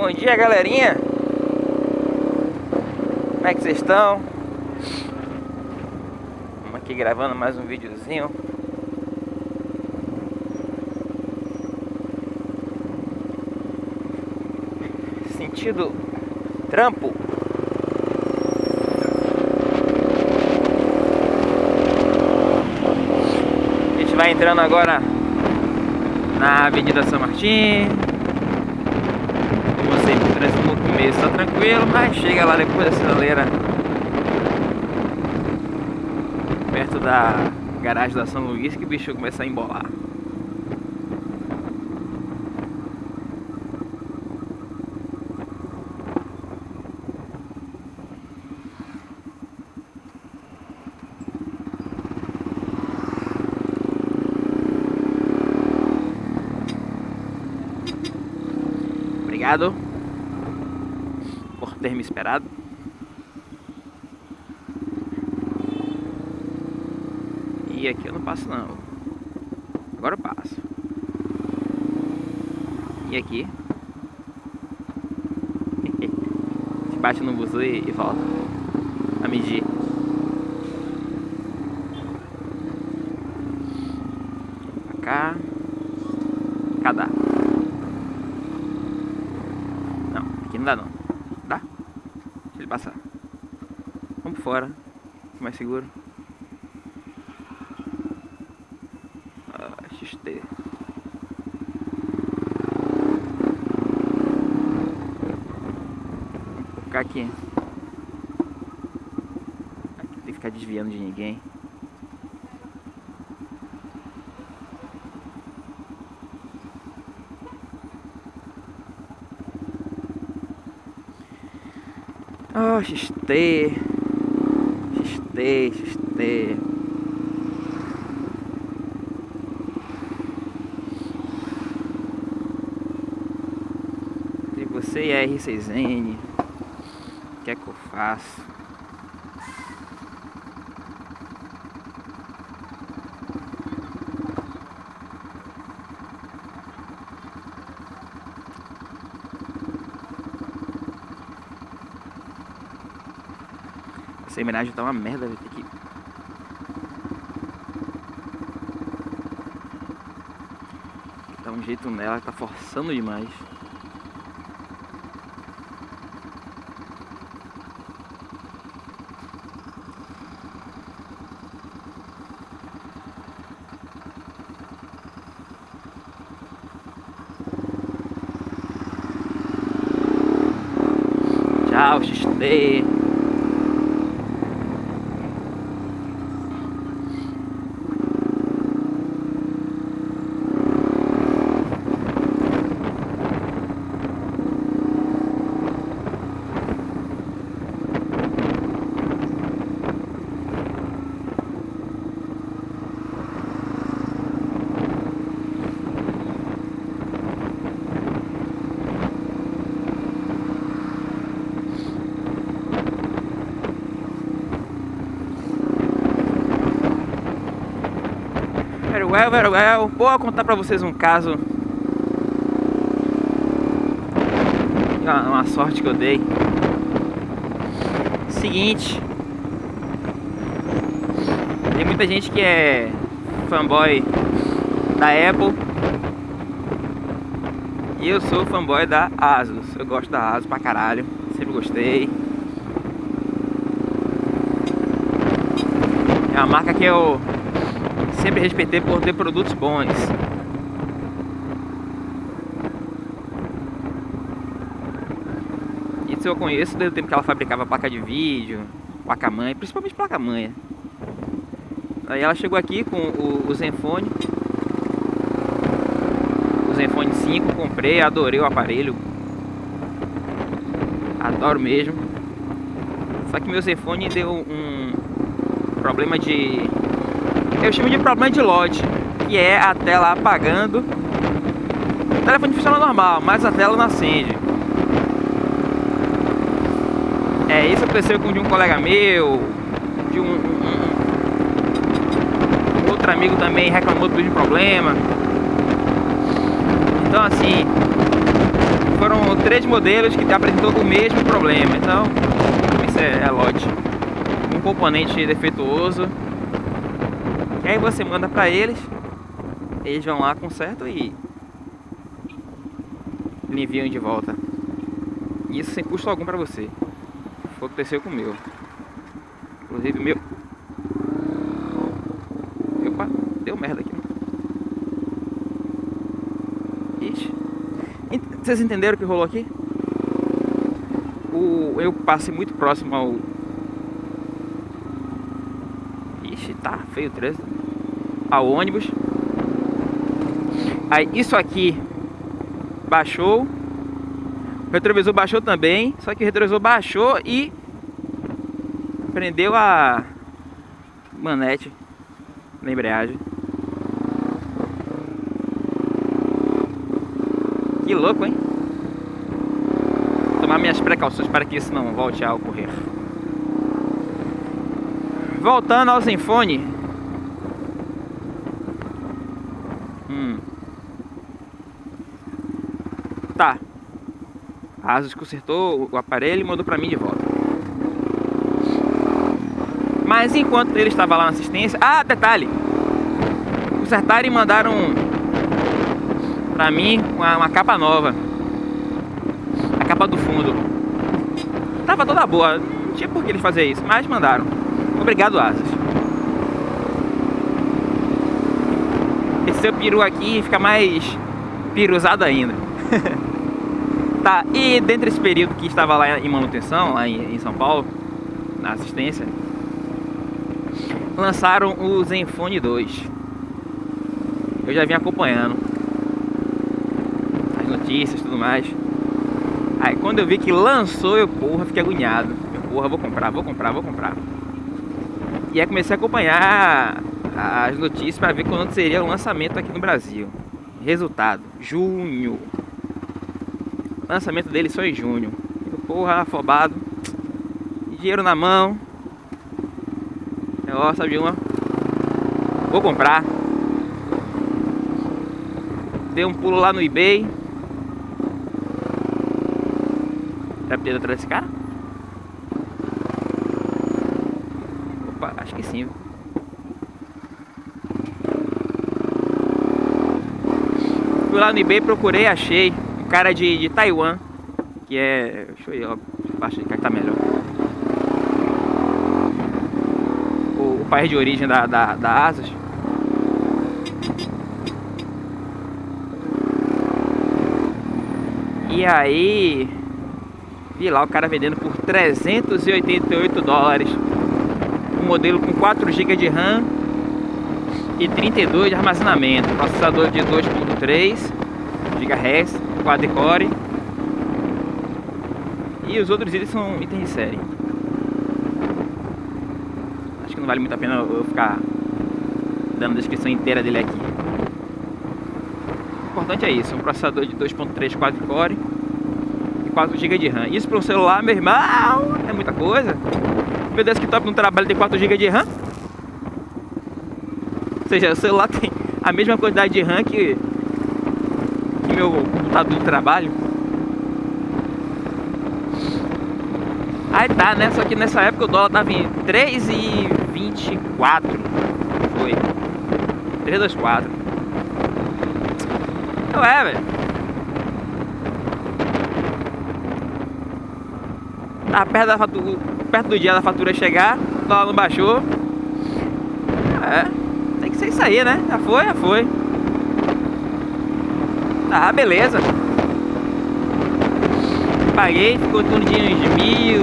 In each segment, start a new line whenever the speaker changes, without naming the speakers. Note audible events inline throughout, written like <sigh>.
Bom dia, galerinha. Como é que vocês estão? Estamos aqui gravando mais um videozinho. Sentido trampo. A gente vai entrando agora na Avenida São Martim. Trânsito no começo tá tranquilo, mas chega lá depois da sinaleira. Perto da garagem da São Luís que o bicho começa a embolar. Obrigado por ter me esperado. E aqui eu não passo não. Agora eu passo. E aqui? <laughs> Se bate no buzu e, e volta a medir. Pra cá. Cadá. Não, aqui não dá não. Passar. Vamos por fora. Mais seguro. Ah, XT. Vamos ficar aqui. Aqui tem que ficar desviando de ninguém. Oh, XT. XT, XT. Você e a R6N. O que é que eu faço? Essa homenagem tá uma merda, vai ter que. Dá um jeito nela, tá forçando demais. Tchau, XT. Well, very well. Vou contar pra vocês um caso. Uma, uma sorte que eu dei. Seguinte. Tem muita gente que é fanboy da Apple. E eu sou fanboy da Asus. Eu gosto da Asus pra caralho. Sempre gostei. É uma marca que eu sempre respeitei por ter produtos bons. Isso eu conheço desde o tempo que ela fabricava placa de vídeo, placa-mãe, principalmente placa-mãe. Aí ela chegou aqui com o, o Zenfone. O Zenfone 5, comprei, adorei o aparelho. Adoro mesmo. Só que meu Zenfone deu um problema de eu chamo de problema de lote, que é a tela apagando. O telefone funciona normal, mas a tela não acende. É, isso aconteceu com de um colega meu, de um, um, um outro amigo também reclamou do mesmo problema. Então assim, foram três modelos que apresentou o mesmo problema. Então, isso é, é lote. Um componente defeituoso. Aí você manda para eles, eles vão lá, consertam e lhe enviam de volta. Isso sem custo algum para você. Foi o que aconteceu com o meu. Inclusive meu. Opa, deu merda aqui. Ixi. Vocês entenderam o que rolou aqui? O, eu passei muito próximo ao. Ixi, tá feio o trânsito. Ao ônibus. Aí isso aqui baixou. O retrovisor baixou também, só que o retrovisor baixou e prendeu a manete na embreagem. Que louco, hein? Tomar minhas precauções para que isso não volte a ocorrer. Voltando ao Zenfone. Hum. Tá. A Asus consertou o aparelho e mandou para mim de volta. Mas enquanto ele estava lá na assistência... Ah, detalhe! Consertaram e mandaram pra mim uma, uma capa nova. A capa do fundo. Tava toda boa. Não tinha por que eles fazer isso, mas mandaram. Obrigado, Asus. Esse seu peru aqui fica mais piruzado ainda. <laughs> tá, e dentro desse período que estava lá em manutenção, lá em, em São Paulo, na assistência, lançaram o Zenfone 2. Eu já vim acompanhando as notícias e tudo mais. Aí quando eu vi que lançou, eu porra, fiquei agoniado. Eu porra, vou comprar, vou comprar, vou comprar. E aí comecei a acompanhar as notícias para ver quando seria o lançamento aqui no Brasil. Resultado, junho. Lançamento dele só em junho. Porra, afobado. Dinheiro na mão. Ó, sabe uma? Vou comprar. Dei um pulo lá no eBay. Pra ter atrás desse cara? Opa, acho que sim. Fui lá no eBay, procurei, achei. Cara de, de Taiwan. Que é... Deixa eu ir, ó. Acho que tá melhor. O, o país de origem da, da, da Asus. E aí, vi lá o cara vendendo por 388 dólares. Um modelo com 4 GB de RAM e 32 de armazenamento. Processador de 2.3 GHz, quad-core. E os outros itens são itens de série. Acho que não vale muito a pena eu ficar dando a descrição inteira dele aqui importante é isso, um processador de 2.3 quad-core e 4 GB de RAM. Isso para um celular, meu irmão, é muita coisa. Meu desktop não trabalha de 4 GB de RAM. Ou seja, o celular <laughs> tem a mesma quantidade de RAM que, que meu computador de trabalho. Aí tá, né? Só que nessa época o dólar tava em 3,24. Foi. 324. Não é, velho. Tá perto, da fatura, perto do dia da fatura chegar, o dólar não baixou. É, tem que ser isso aí, né? Já foi, já foi. Tá, beleza. Paguei, ficou torno de uns mil,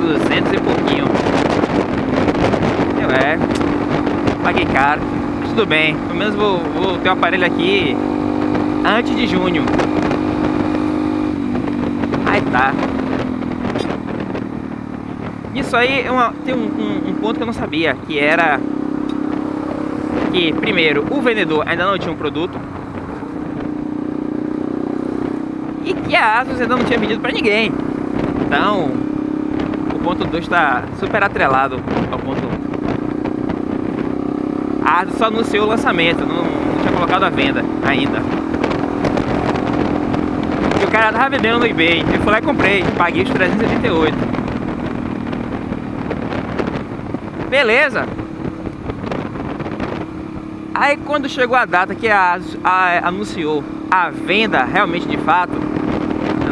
duzentos e pouquinho. Eu é, paguei caro. Tudo bem, pelo menos vou, vou ter o um aparelho aqui antes de junho. Aí tá. Isso aí é uma, tem um, um, um, ponto que eu não sabia, que era que, primeiro, o vendedor ainda não tinha um produto e a Asus ainda não tinha vendido para ninguém. Então, o ponto 2 está super atrelado ao ponto 1. A Asus só anunciou o lançamento, não, não tinha colocado a venda ainda. cara tava vendendo no eBay. Eu fui lá e comprei. Paguei os 388. Beleza. Aí quando chegou a data que a, a, anunciou a venda realmente de fato,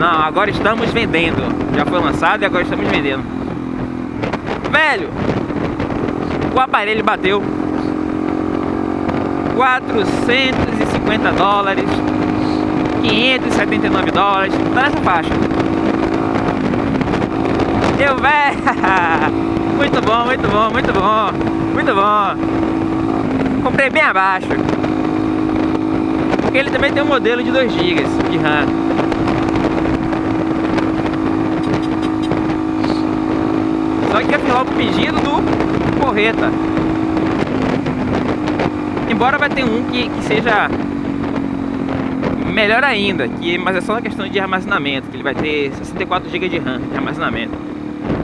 não, agora estamos vendendo. Já foi lançado e agora estamos vendendo. Velho, o aparelho bateu 450 dólares, 579 dólares, tá nessa faixa. Eu, <laughs> velho, muito bom, muito bom, muito bom, muito bom. Comprei bem abaixo. Porque ele também tem um modelo de 2 GB de RAM. Fiz logo o pedido do Correta. Embora vai ter um que, que seja melhor ainda, que, mas é só uma questão de armazenamento, que ele vai ter 64 GB de RAM de armazenamento.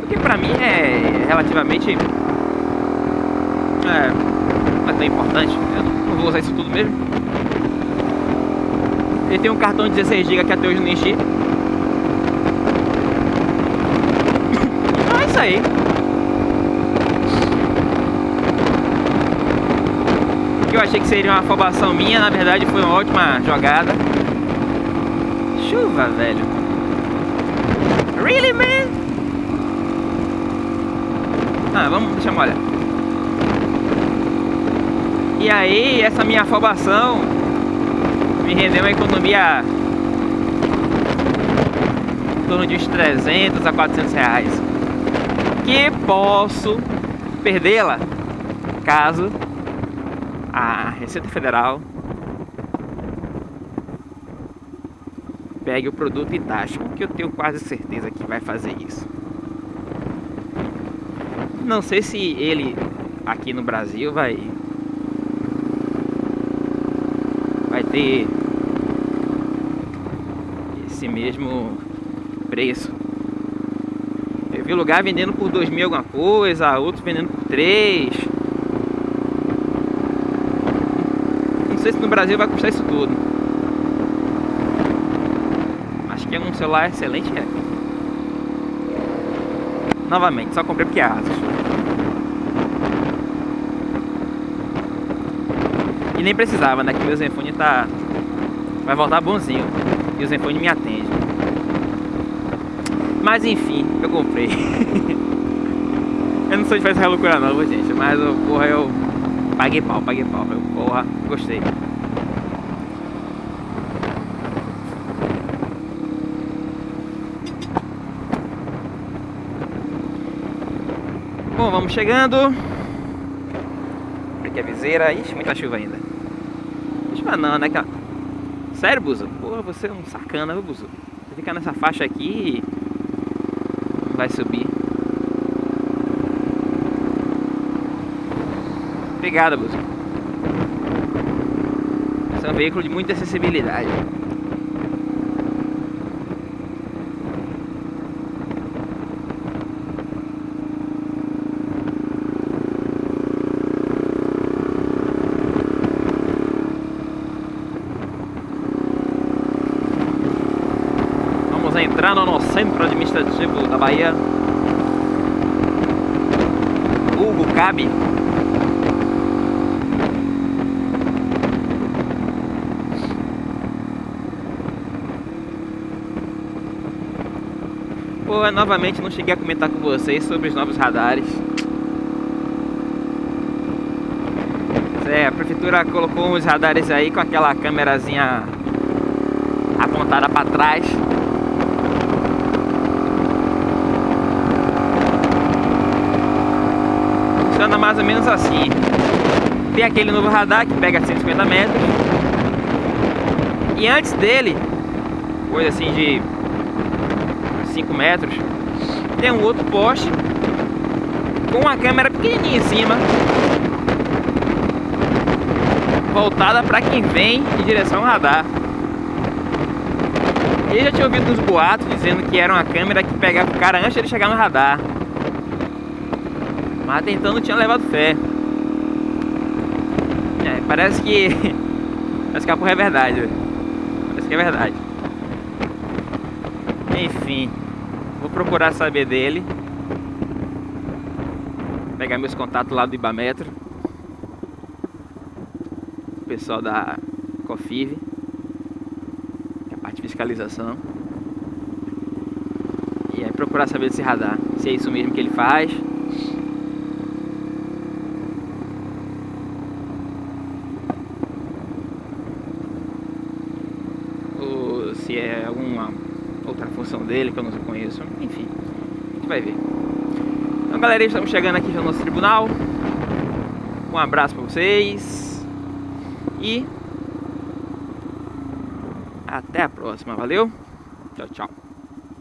O que pra mim é relativamente é, não é tão importante, eu não vou usar isso tudo mesmo. Ele tem um cartão de 16 GB que até hoje não enchi. Então é isso aí. que eu achei que seria uma afobação minha, na verdade foi uma ótima jogada. Chuva, velho. Really, man? Ah, vamos, deixa eu molhar. E aí, essa minha afobação me rendeu uma economia em torno de uns 300 a 400 reais. Que posso perdê-la caso a Receita Federal pegue o produto e taxe, que eu tenho quase certeza que vai fazer isso. Não sei se ele aqui no Brasil vai vai ter esse mesmo preço. Eu vi lugar vendendo por dois mil alguma coisa, outros vendendo por três. Sei se no Brasil vai custar isso tudo. Acho que é um celular excelente. É. Novamente, só comprei porque é Asus. E nem precisava, né? Que meu Zenfone tá... Vai voltar bonzinho. E o Zenfone me atende. Mas enfim, eu comprei. <laughs> eu não sou de fazer loucura não, gente. Mas, porra, eu Paguei pau, paguei pau. Meu, porra, gostei. Bom, vamos chegando. Aqui a viseira. Ixi, muita chuva ainda. Chuva não, né? Sério, Buzo? Porra, você é um sacana, viu, Buzo? Você fica nessa faixa aqui vai subir. Obrigado, Busco. Esse é um veículo de muita acessibilidade. Vamos entrando no centro administrativo da Bahia. Hugo Cabe. Pô, novamente não cheguei a comentar com vocês sobre os novos radares. É, a prefeitura colocou uns radares aí com aquela câmerazinha apontada para trás. Funciona mais ou menos assim. Tem aquele novo radar que pega 150 metros. E antes dele, coisa assim de 5 metros, tem um outro poste com uma câmera pequenininha em cima, voltada para quem vem em direção ao radar. E já tinha ouvido uns boatos dizendo que era uma câmera que pegava o cara antes de ele chegar no radar. Mas até então não tinha levado fé. É, parece que... <laughs> Parece que a porra é verdade. Parece que é verdade. Enfim, vou procurar saber dele. Pegar meus contatos lá do Ibametro. O pessoal da Cofive. É a parte de fiscalização. E aí procurar saber desse radar. Se é isso mesmo que ele faz. Ou se é alguma outra função dele que eu não conheço. Enfim, a gente vai ver. Então galera, estamos chegando aqui no nosso tribunal. Um abraço para vocês. E até a próxima, valeu? Tchau, tchau.